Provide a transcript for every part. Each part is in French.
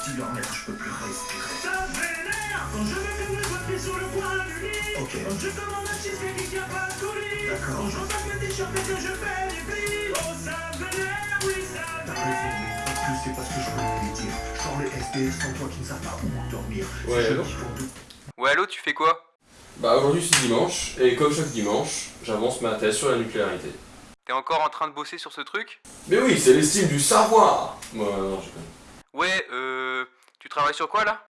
vénère, dis-leur merde, je peux plus respirer. Ça vénère quand je me fais me pieds sur le coin du lit. Ok. Quand je commande un cheesecake qui tient pas de coulis. D'accord. Quand j'entends que des chants et que je fais des plis. Oh, ça vénère, oui, ça T'as vénère. raison, mais en plus c'est parce que je voulais le dire. Genre les SDF sans toi qui ne savent pas où dormir. Ouais, C'est alors ceux qui font tout. Ouais, allô, tu fais quoi? Bah aujourd'hui c'est dimanche, et comme chaque dimanche, j'avance ma thèse sur la nucléarité. T'es encore en train de bosser sur ce truc? Mais oui, c'est l'estime du savoir Moi, non, je connais. Ouais, euh... Tu travailles sur quoi, là?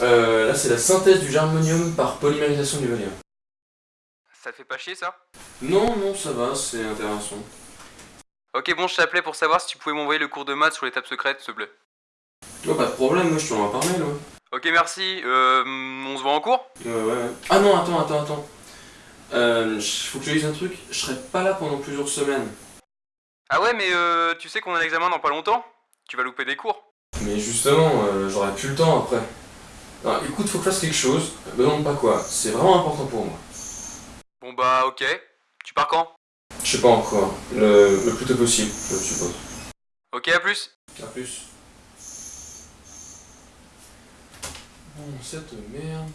Euh, là c'est la synthèse du germanium par polymérisation du vanillin. Ça te fait pas chier, ça? Non, non, ça va, c'est intéressant. Ok, bon, je t'appelais pour savoir si tu pouvais m'envoyer le cours de maths sur l'étape secrète, s'il te plaît. Oh, pas de problème, moi je t'en ai parlé là. Ok, merci. Euh... On se voit en cours? Ouais, ouais, ouais. Ah non, attends, attends, attends. Euh, faut que je te dise un truc, je serai pas là pendant plusieurs semaines. Ah ouais, mais euh... Tu sais qu'on a l'examen dans pas longtemps? Tu vas louper des cours. Mais justement, euh, j'aurai plus le temps après. Non, écoute, faut que je fasse quelque chose, me demande pas quoi, c'est vraiment important pour moi. Bon bah, ok. Tu pars quand? Je sais pas encore, le, le plus tôt possible, je suppose. Ok, à plus. A plus. Bon, cette merde.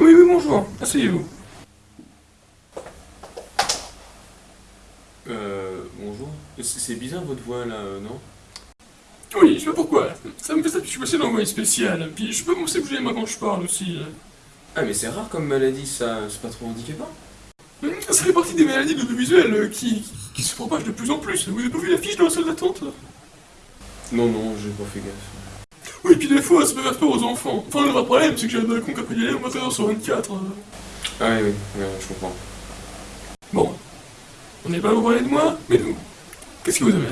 Oui, oui, bonjour, asseyez-vous. Euh, bonjour. C'est bizarre votre voix là, euh, non? Oui, je sais pas pourquoi. Ça me fait ça que je suis passé dans l'envoyé spécial. Puis je peux commencer à bouger mains quand je parle aussi. Ah, mais c'est rare comme maladie, ça, c'est pas trop handicapant Hum, Ça fait partie des maladies de l'audiovisuel euh, qui, qui se propagent de plus en plus. Vous avez pas vu l'affiche dans la salle d'attente Non, non, j'ai pas fait gaffe. Oui, puis des fois, ça peut faire peur aux enfants. Enfin, le vrai problème, c'est que j'ai un balcon qui a pris des lèvres 21h sur 24. euh. Ah oui, oui, je comprends. Bon. On n'est pas pour parler de moi, mais nous. Qu'est-ce qui vous amène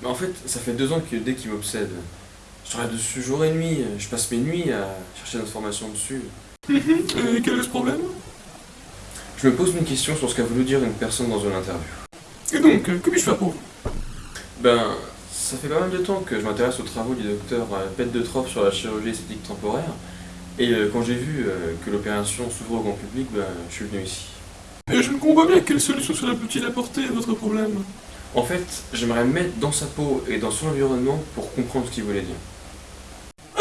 Mais en fait, ça fait deux ans que dès qu'il m'obsède, je travaille dessus jour et nuit, je passe mes nuits à chercher des informations dessus. Hum, Et quel est ce problème? Je me pose une question sur ce qu'a voulu dire une personne dans une interview. Et donc, euh, que puis-je faire pour vous? Ben, ça fait pas mal de temps que je m'intéresse aux travaux du docteur euh, Pet de Trop sur la chirurgie esthétique temporaire, et euh, quand j'ai vu euh, que l'opération s'ouvrait au grand public, ben, je suis venu ici. Et je ne comprends pas bien quelle solution cela peut-il apporter à votre problème. En fait, j'aimerais me mettre dans sa peau et dans son environnement pour comprendre ce qu'il voulait dire.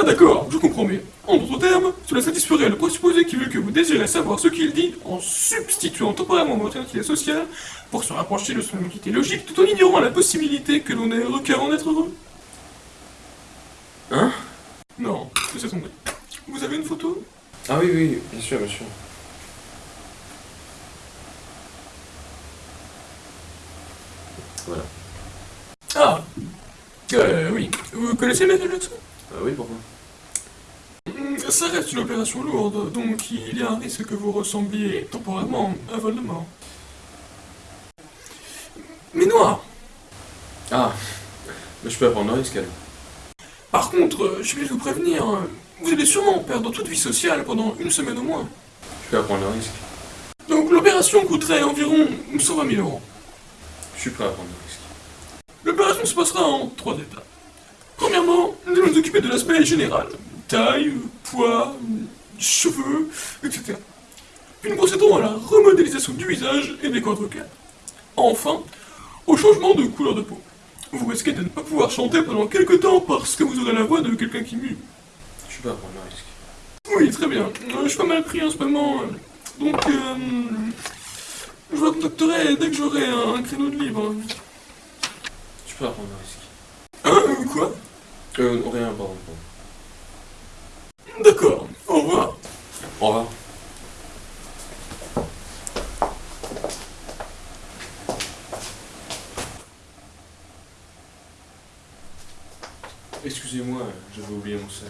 Ah d'accord, je comprends mieux. En d'autres termes, cela satisferait le présupposé qui veut que vous désirez savoir ce qu'il dit en substituant temporairement votre identité sociale pour se rapprocher de son identité logique tout en ignorant la possibilité que l'on ait requérant d'être heureux. Hein? Non, laissez tomber. Vous avez une photo? Ah oui, oui, bien sûr, bien sûr. Voilà. Ah Euh, oui. Vous connaissez Michael Jackson? Ah oui, pourquoi Hmm, Ça reste une opération lourde, donc il y a un risque que vous ressembliez temporairement à Voldemort. Mais noir Ah, mais je peux apprendre le risque alors. Par contre, je vais vous prévenir, vous allez sûrement perdre toute vie sociale pendant une semaine au moins. Je peux apprendre le risque. Donc l'opération coûterait environ 120 000 euros. Je suis prêt à prendre le risque. L'opération se passera en trois étapes. Premièrement, nous allons nous occuper de l'aspect général. Taille, poids, cheveux, etc. Puis nous procéderons à la remodélisation du visage et des cordes vocales. Enfin, au changement de couleur de peau. vous risquez de ne pas pouvoir chanter pendant quelques temps parce que vous aurez la voix de quelqu'un qui mue. Je suis pas prendre le risque. Oui, très bien. Euh, je suis pas mal pris en ce moment. euh, Donc, euh, je vous contacterai dès que j'aurai un, un créneau de libre. Je peux pas prendre le risque. Hein, quoi? Euh, rien, pardon. D'accord, au revoir. Au revoir. Excusez-moi, j'avais oublié mon sac.